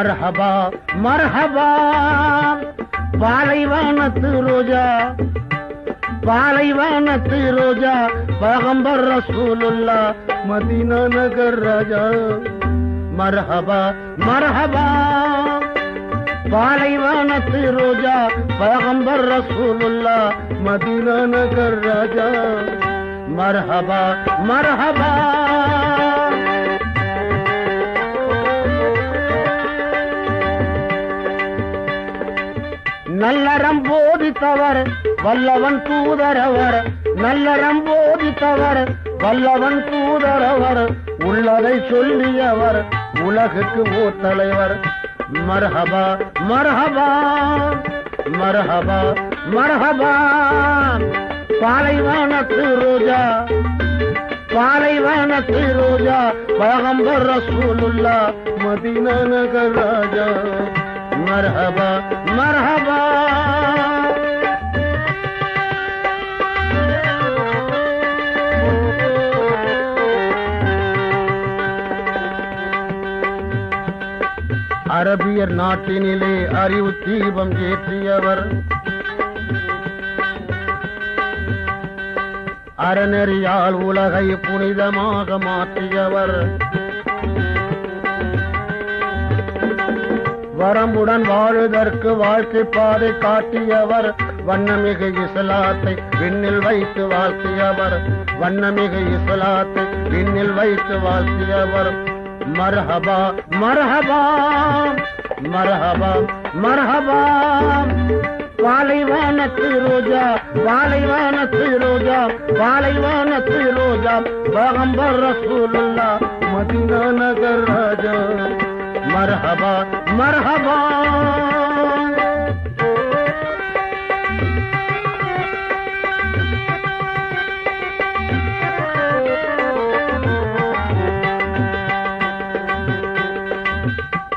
மர்ஹபா மர்ஹபா பாலைவனத்து ரோஜா பாலைவனத்து ரோஜா பகம்பர் ரசூலுல்லா மதீனா நகர் ராஜா மர்ஹபா மர்ஹபா பாலைவனத்து ரோஜா பகம்பர் ரசூலுல்லா மதீனா நகர் ராஜா மர்ஹபா மர்ஹபா நல்லறம் போதித்தவர் வல்லவன் தூதரவர் நல்லறம் போதித்தவர் வல்லவன் தூதரவர் உள்ளதை சொல்லியவர் உலகுக்கு ஓர் தலைவர் மரஹபா மரஹபா மரஹபா மர்ஹபா. பாலைவனத்து ரோஜா பாலைவானத்து ரோஜா. பகம்பர் ரசூலுல்லா மதீனா நகர் மர்ஹபா மர்ஹபா. அரபியர் நாட்டினிலே அறிவு தீபம் ஏற்றியவர். அறநெறியால் உலகை புனிதமாக மாற்றியவர். வரம்புடன் வாழுதற்கு வாழ்க்கை பாதை காட்டியவர். வண்ணமிகு இசலாத்தை விண்ணில் வைத்து வாழ்த்தியவர். வண்ணமிகு இசலாத்தை விண்ணில் வைத்து வாழ்த்தியவர். மரஹபா மரஹபா மரஹபா மரஹபா. பாலைவானத்து ரோஜா பாலைவானத்து ரோஜா பாலைவானத்து ரோஜா. பகம்பர் ரசூலுல்லா மதினா நகர் ராஜா. மரஹபா மரஹபா.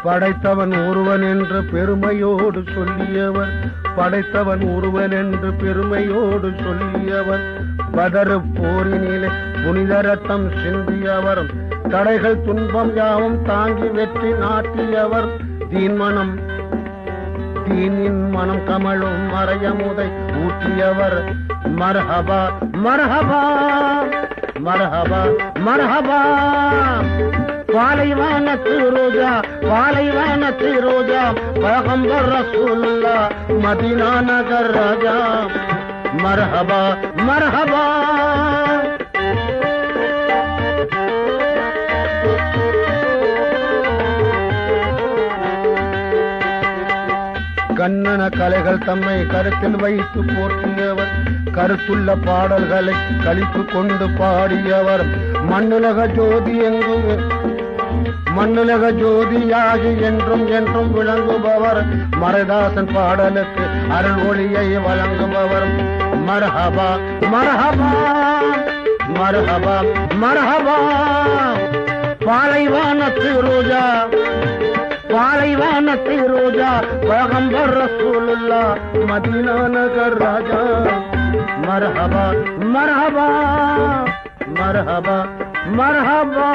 படைத்தவன் ஒருவன் என்று பெருமையோடு சொல்லியவர். படைத்தவன் ஒருவன் என்று பெருமையோடு சொல்லியவர். பதறு போரினிலே புனித ரத்தம் சிந்தியவர் தடைகள் துன்பம் யாவும் தாங்கி வெற்றி நாட்டியவர். தீன்மனம் தீனின் மனம் கமலும் மறையமுதை ஊற்றியவர் மரஹபா மரஹபா மரஹபா மரஹபா. பாலைவனத்து ரோஜா பாலைவனத்து ரோஜா பகம்பர் ரசூலுல்லா மதினா நகர் ராஜா. மரஹபா மரஹபா. கண்ணன கலைகள் தம்மை கருத்தில் வைத்து போற்றியவர் கருத்துள்ள பாடல்களை கழித்து கொண்டு பாடியவர். மண்ணுலக ஜோதி எங்கும் மண்ணுலக ஜோதியாகி என்றும் என்றும் விளங்குபவர். மரதாசன் பாடலுக்கு அருள் ஒளியை வழங்குபவர். மரஹபா மரஹபா. மரஹபா மரஹபா. பாலைவானத்து ரோஜா பாலைவானத்து ரோஜா. பகம்பர் ரசூலுல்லா மதினா நகர் ராஜா. மரஹபா மரஹபா மரஹபா மரஹபா.